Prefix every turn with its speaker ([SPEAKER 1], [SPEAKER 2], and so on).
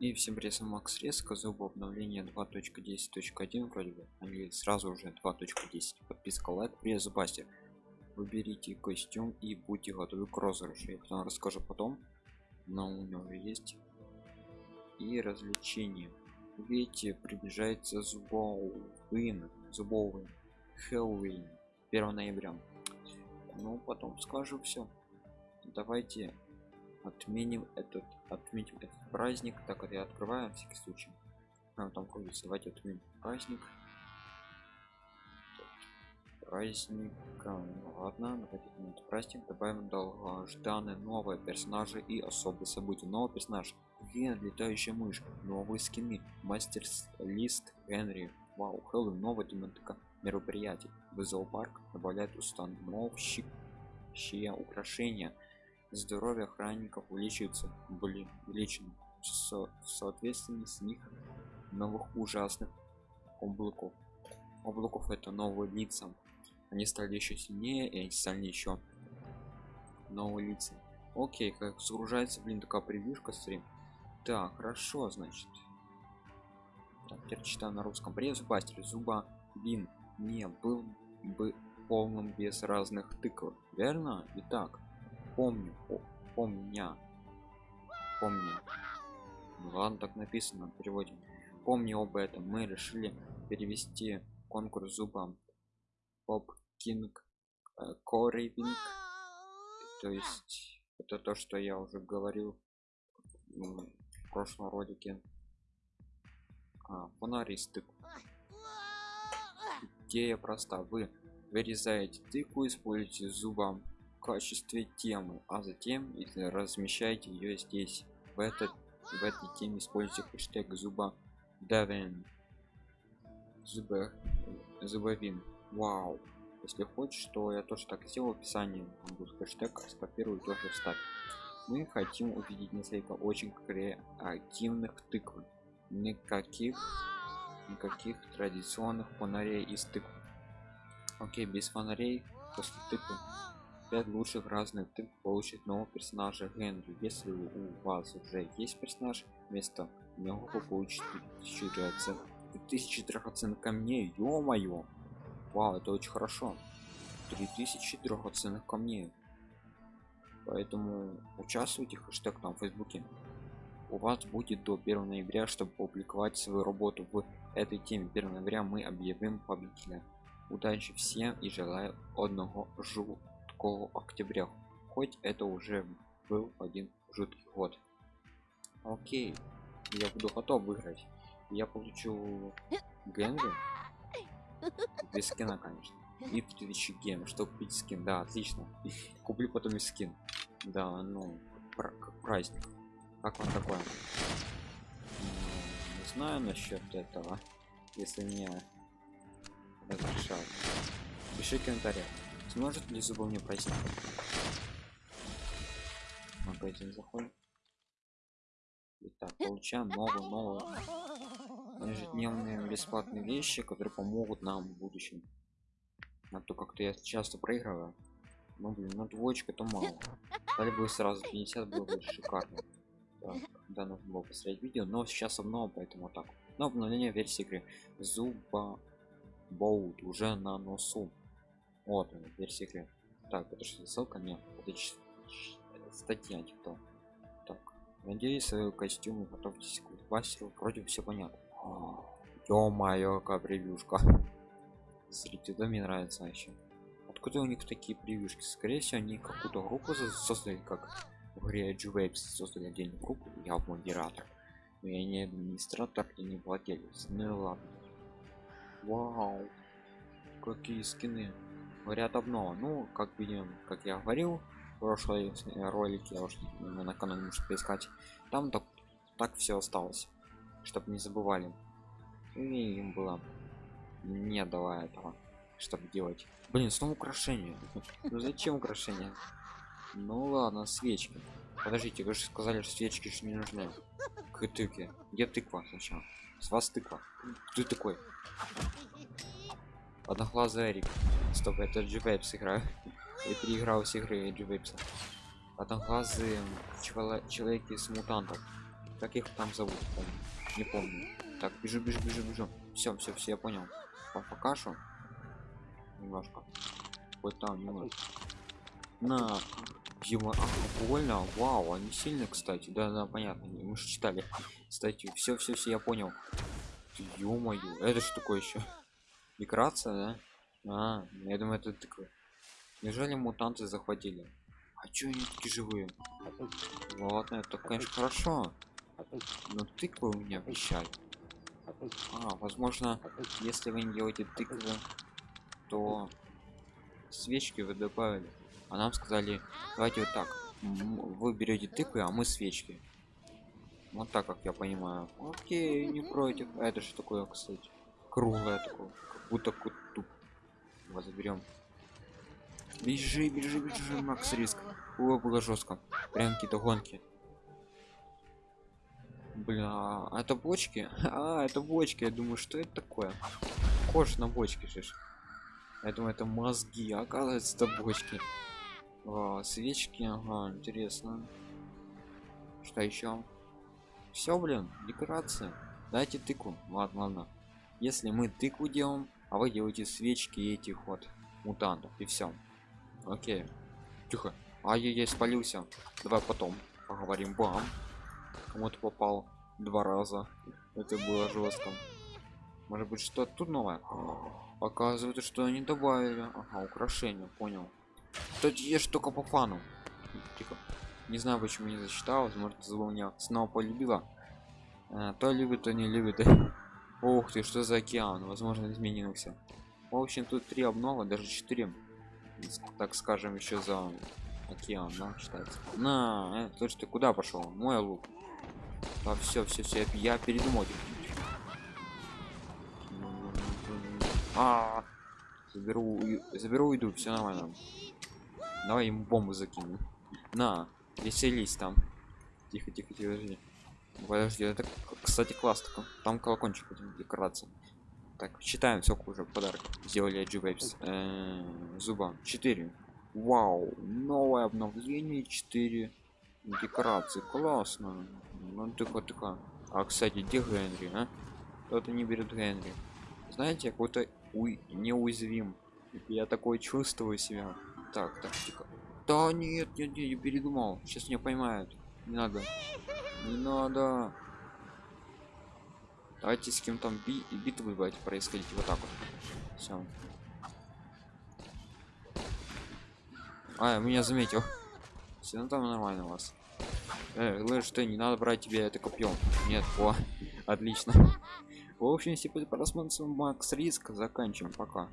[SPEAKER 1] И всем привет, Макс Резко, зуб обновление 2.10.1 вроде бы, они сразу уже 2.10. Подписка, лайк, привет, зубастер. Выберите костюм и будьте готовы к розыгрышу. Я потом расскажу потом, но у него есть. И развлечения. Видите, приближается зубовын, зубовый Хэллоуин 1 ноября. Ну, потом скажу все. Давайте отменим этот отметим этот праздник так это я открываю на всякий случай. А, там крутится давайте отменим праздник. Праздник ну, ладно давайте отменим праздник добавим долгожданные новые персонажи и особые события. Новый персонаж Ген, летающая мышь новые скины мастер лист генри. Вау хэллоуин новое тематика мероприятий. В зоопарк добавляет установщик украшения здоровье охранников увеличивается были увеличено со в с них новых ужасных облаков. Облаков это новые лица. Они стали еще сильнее и они стали еще новые лица. Окей как загружается блин такая превьюшка стрим так хорошо значит. Так, теперь читаю на русском. Привет зубастер зуба вин не был бы полным без разных тыков верно? Итак помню помня помни ну, ладно так написано в переводе. Помни об этом. Мы решили перевести конкурс зубам. Поп кинг корейвинг то есть это то что я уже говорил в прошлом ролике. А, фонаристы. Идея проста. Вы вырезаете тыкву используете зубам качестве темы а затем если размещаете ее здесь в этот в этой теме используйте хэштег зуба давен зубы зубовин вау. Если хочешь что я тоже так сделал в описании там будет хэштег скопирую тоже вставь мы хотим увидеть несколько очень креативных тыкв. Никаких никаких традиционных фонарей из тыкв. Окей без фонарей после тыквы 5 лучших разных ты получит нового персонажа Генри. Если у вас уже есть персонаж, вместо него вы получите 2000 драгоценных 2000 драгоценных камней. Ё-моё! Вау, это очень хорошо. 3000 драгоценных камней. Поэтому участвуйте хэштег там в фейсбуке. У вас будет до 1 ноября, чтобы публиковать свою работу в этой теме. 1 ноября мы объявим победителя. Удачи всем и желаю одного жу октября. Хоть это уже был один жуткий год. Окей я буду готов выиграть я получу генри. Без скина конечно. И 3000 ген чтобы купить скин. Да отлично. Куплю потом и скин. Да ну как праздник. Как вам такое? Не знаю насчет этого. Если мне разрешают. Пиши в комментариях сможет ли зубы мне пройти? Магазин заходим. Итак, получаем новую новую. Ежедневные бесплатные вещи которые помогут нам в будущем. А то как-то я часто проигрываю. Ну блин ну двоечка то мало. Дали бы сразу 50 было бы шикарно. Да, да нужно было посмотреть видео но сейчас обнова поэтому так. Но обновление версии игры. Зуба боут уже на носу вот он. Так, это что, ссылка? Нет, это статья типа. Так, надеюсь, свой костюм готовьтесь к мастеру. Вроде все понятно. Ё-моё, какая превьюшка. Смотрите, да мне нравится вообще. Откуда у них такие превьюшки? Скорее всего, они какую-то группу создали, как в игре создали отдельную группу. Я модератор. Но я не администратор и не владелец. Ну ладно. Вау. Какие скины говорят обнова ну как видим как я говорил в прошлой ролике я уж на канале может поискать там так так все осталось чтобы не забывали. И им было не дала этого чтобы делать. Блин снова украшение ну зачем украшение ну ладно свечки. Подождите вы же сказали что свечки же не нужны. К тыке где тыква сначала? С вас тыква. Ты такой? Одноглазый эрик стоп это дживейпс играю. И переиграл с игры дживейпса одноглазый человек из мутантов. Как их там зовут помню. не помню. Так бежу бежу бежу бежу. Все все все я понял. По покашу немножко. Вот там немножко. На Ема, а, больно вау они сильные кстати. Да да понятно мы же читали кстати все все все я понял. Ё-моё это что такое еще декорация да а я думаю это такое. Неужели мутанты захватили? А чё они такие живые? Ладно это конечно хорошо. Но тыквы у меня обещали а возможно если вы не делаете тыквы то свечки вы добавили. А нам сказали давайте вот так. Вы берете тыквы а мы свечки. Вот так как я понимаю. Окей не против. А это что такое кстати? Круглое такое как будто кутуп его заберем. Бежи бежи бежи макс риск. О было жестко. Прям какие-то гонки. Бля а это бочки? А это бочки. Я думаю что это такое? Кош на бочке же я думаю это мозги оказывается это бочки. А, свечки ага интересно. Что еще? Все блин декорация дайте тыкву ладно ладно. Если мы тыкву делаем а вы делаете свечки этих вот мутантов и все окей. Тихо. А я я спалился. Давай потом поговорим. Бам. Кому-то попал два раза. Это было жестко может быть что тут новое? Оказывается что они добавили. Ага украшение понял. Тут ешь только по фану. Тихо. Не знаю почему не засчитал возможно зло меня снова полюбила. А, то любит то не любит ух ты что за океан? Возможно изменился. В общем тут три обнова даже четыре так скажем еще за океан да, считается на э, слушай ты куда пошел? Мой лук. Да все все все я передумал а, заберу заберу иду все нормально. Давай ему бомбу закину. На веселись там. Тихо тихо тихо подожди подожди это кстати класс -то. там колокольчик декорация так читаем все уже подарок. Сделали G-Waves э, зуба. 4 вау новое обновление 4 декорации. Классно. Ну тихо тихо а кстати где генри а? кто-то не берет генри. Знаете какой-то уй неуязвим. Я такой чувствую себя. Так так тихо. Да нет нет, нет я передумал. Сейчас меня поймают. Не надо не надо. Давайте с кем там би битвы давайте происходить. Вот так вот. Все а меня заметил. Все ну там нормально у вас. Э, что не надо брать тебе это копьем нет о отлично. В общем если просмотрим макс риск. Заканчиваем. Пока